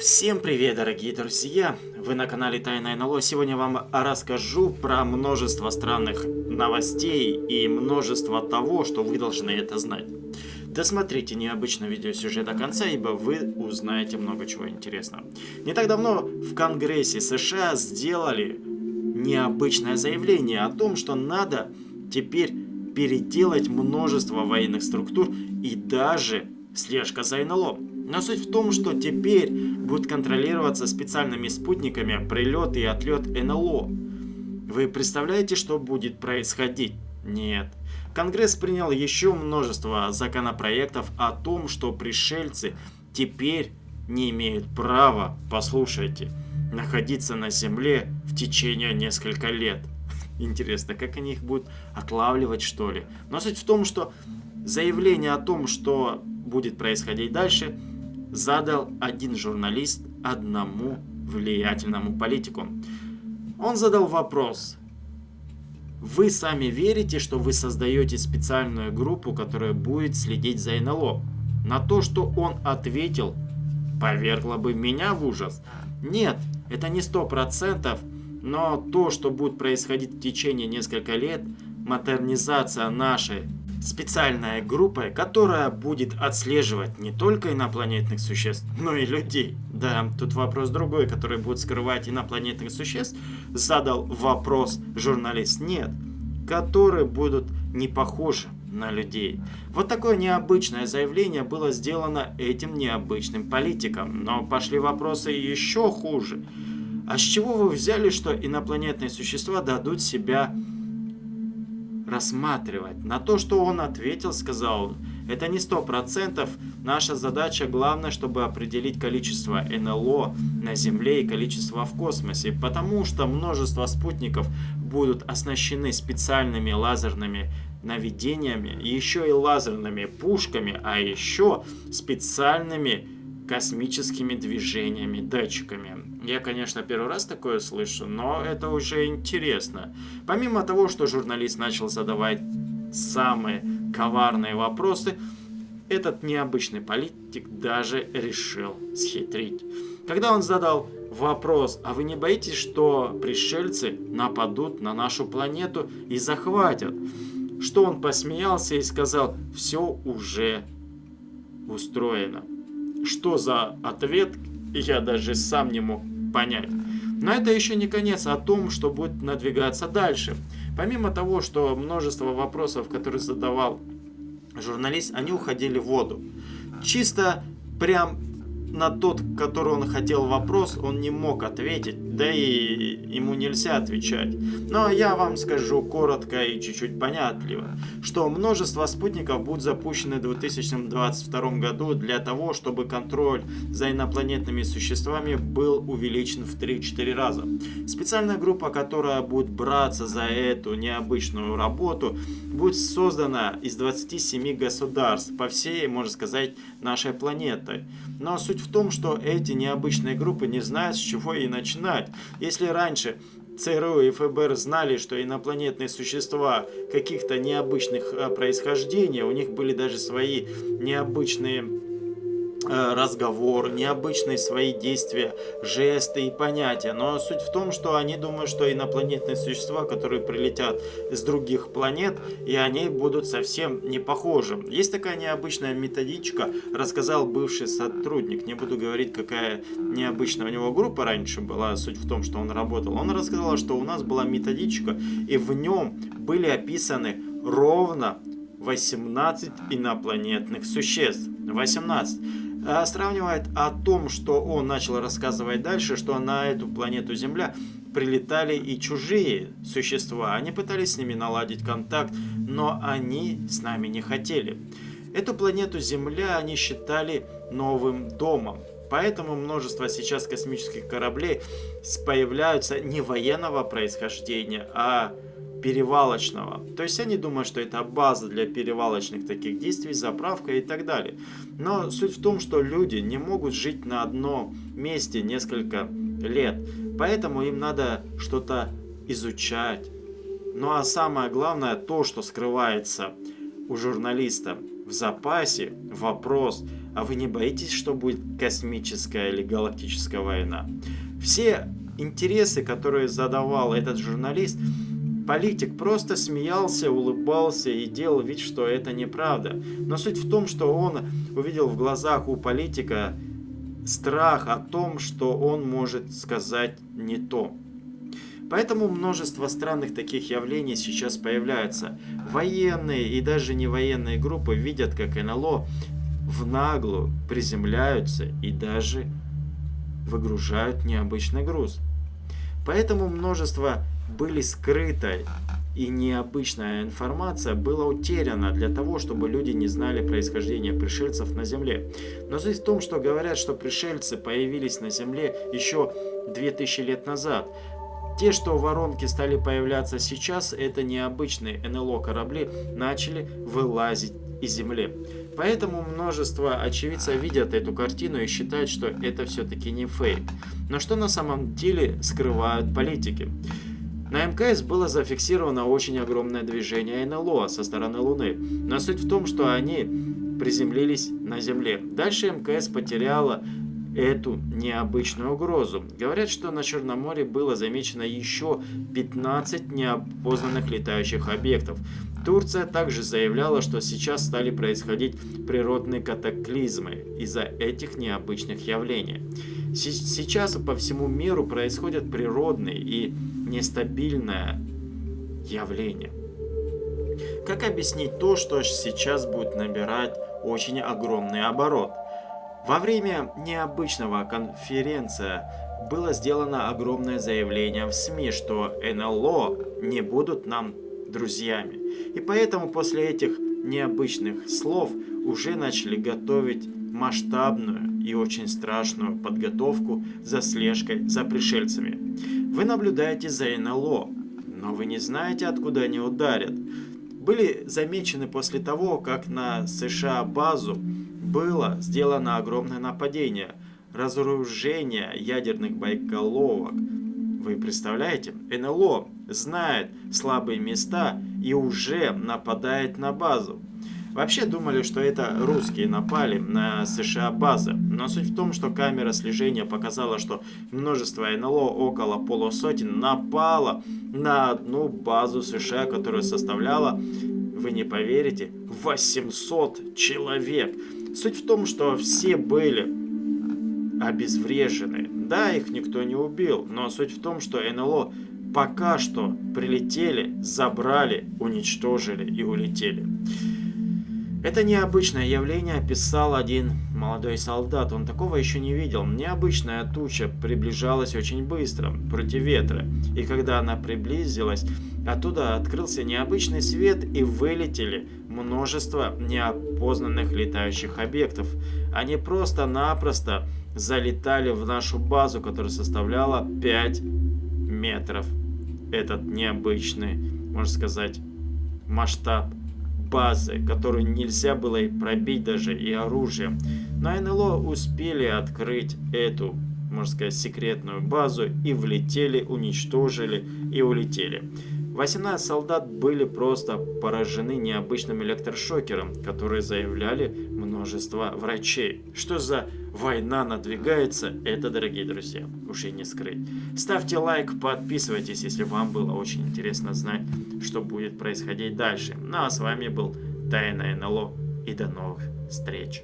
Всем привет, дорогие друзья! Вы на канале Тайна НЛО. Сегодня вам расскажу про множество странных новостей и множество того, что вы должны это знать. Досмотрите необычное видеосюжет до конца, ибо вы узнаете много чего интересного. Не так давно в Конгрессе США сделали необычное заявление о том, что надо теперь переделать множество военных структур и даже слежка за НЛО. Но суть в том, что теперь будет контролироваться специальными спутниками прилет и отлет НЛО. Вы представляете, что будет происходить? Нет. Конгресс принял еще множество законопроектов о том, что пришельцы теперь не имеют права, послушайте, находиться на Земле в течение нескольких лет. Интересно, как они их будут отлавливать, что ли? Но суть в том, что заявление о том, что будет происходить дальше, задал один журналист одному влиятельному политику. Он задал вопрос. Вы сами верите, что вы создаете специальную группу, которая будет следить за НЛО? На то, что он ответил, повергло бы меня в ужас. Нет, это не сто процентов, но то, что будет происходить в течение нескольких лет, модернизация нашей специальная группа, которая будет отслеживать не только инопланетных существ, но и людей. Да, тут вопрос другой, который будет скрывать инопланетных существ, задал вопрос журналист. Нет, которые будут не похожи на людей. Вот такое необычное заявление было сделано этим необычным политиком. Но пошли вопросы еще хуже. А с чего вы взяли, что инопланетные существа дадут себя рассматривать. На то, что он ответил, сказал это не сто процентов. Наша задача главное, чтобы определить количество НЛО на Земле и количество в космосе. Потому что множество спутников будут оснащены специальными лазерными наведениями, еще и лазерными пушками, а еще специальными космическими движениями, датчиками. Я, конечно, первый раз такое слышу, но это уже интересно. Помимо того, что журналист начал задавать самые коварные вопросы, этот необычный политик даже решил схитрить. Когда он задал вопрос, а вы не боитесь, что пришельцы нападут на нашу планету и захватят? Что он посмеялся и сказал, все уже устроено. Что за ответ, я даже сам не мог понять. Но это еще не конец о том, что будет надвигаться дальше. Помимо того, что множество вопросов, которые задавал журналист, они уходили в воду. Чисто прям на тот, который он хотел вопрос, он не мог ответить, да и ему нельзя отвечать. Но я вам скажу коротко и чуть-чуть понятливо, что множество спутников будут запущены в 2022 году для того, чтобы контроль за инопланетными существами был увеличен в 3-4 раза. Специальная группа, которая будет браться за эту необычную работу, будет создана из 27 государств по всей, можно сказать, нашей планеты. Но суть в том, что эти необычные группы не знают, с чего и начинать. Если раньше ЦРУ и ФБР знали, что инопланетные существа каких-то необычных э, происхождения, у них были даже свои необычные разговор, необычные свои действия, жесты и понятия. Но суть в том, что они думают, что инопланетные существа, которые прилетят с других планет, и они будут совсем не похожи. Есть такая необычная методичка, рассказал бывший сотрудник. Не буду говорить, какая необычная у него группа раньше была. Суть в том, что он работал. Он рассказал, что у нас была методичка, и в нем были описаны ровно 18 инопланетных существ. 18. А, сравнивает о том, что он начал рассказывать дальше, что на эту планету Земля прилетали и чужие существа. Они пытались с ними наладить контакт, но они с нами не хотели. Эту планету Земля они считали новым домом. Поэтому множество сейчас космических кораблей появляются не военного происхождения, а перевалочного. То есть они думают, что это база для перевалочных таких действий, заправка и так далее. Но суть в том, что люди не могут жить на одном месте несколько лет. Поэтому им надо что-то изучать. Ну а самое главное, то, что скрывается у журналиста в запасе. Вопрос, а вы не боитесь, что будет космическая или галактическая война? Все интересы, которые задавал этот журналист, политик просто смеялся, улыбался и делал вид, что это неправда. Но суть в том, что он увидел в глазах у политика страх о том, что он может сказать не то. Поэтому множество странных таких явлений сейчас появляются. Военные и даже не военные группы видят, как НЛО в наглую приземляются и даже выгружают необычный груз. Поэтому множество были скрытой и необычная информация была утеряна для того, чтобы люди не знали происхождение пришельцев на Земле. Но суть в том, что говорят, что пришельцы появились на Земле еще 2000 лет назад. Те, что воронки стали появляться сейчас, это необычные НЛО корабли, начали вылазить из Земли. Поэтому множество очевидцев видят эту картину и считают, что это все-таки не фейк. Но что на самом деле скрывают политики? На МКС было зафиксировано очень огромное движение НЛО со стороны Луны, но суть в том, что они приземлились на Земле. Дальше МКС потеряла эту необычную угрозу. Говорят, что на Черном море было замечено еще 15 неопознанных летающих объектов. Турция также заявляла, что сейчас стали происходить природные катаклизмы из-за этих необычных явлений. Сейчас по всему миру происходят природные и нестабильное явление. Как объяснить то, что сейчас будет набирать очень огромный оборот? Во время необычного конференция было сделано огромное заявление в СМИ, что НЛО не будут нам друзьями. И поэтому после этих необычных слов уже начали готовить масштабную и очень страшную подготовку за слежкой за пришельцами. Вы наблюдаете за НЛО, но вы не знаете, откуда они ударят. Были замечены после того, как на США базу было сделано огромное нападение, разоружение ядерных боеголовок. Вы представляете, НЛО знает слабые места и уже нападает на базу. Вообще думали, что это русские напали на США базы, но суть в том, что камера слежения показала, что множество НЛО, около полусотен, напало на одну базу США, которая составляла, вы не поверите, 800 человек. Суть в том, что все были обезврежены. Да, их никто не убил, но суть в том, что НЛО пока что прилетели, забрали, уничтожили и улетели. Это необычное явление описал один молодой солдат. Он такого еще не видел. Необычная туча приближалась очень быстро, против ветра. И когда она приблизилась, оттуда открылся необычный свет и вылетели множество неопознанных летающих объектов. Они просто-напросто залетали в нашу базу, которая составляла 5 метров. Этот необычный, можно сказать, масштаб базы, которую нельзя было и пробить даже и оружием. Но НЛО успели открыть эту, можно сказать, секретную базу и влетели, уничтожили и улетели. 18 солдат были просто поражены необычным электрошокером, который заявляли множество врачей. Что за война надвигается, это, дорогие друзья, уж и не скрыть. Ставьте лайк, подписывайтесь, если вам было очень интересно знать, что будет происходить дальше. Ну а с вами был Тайна НЛО и до новых встреч.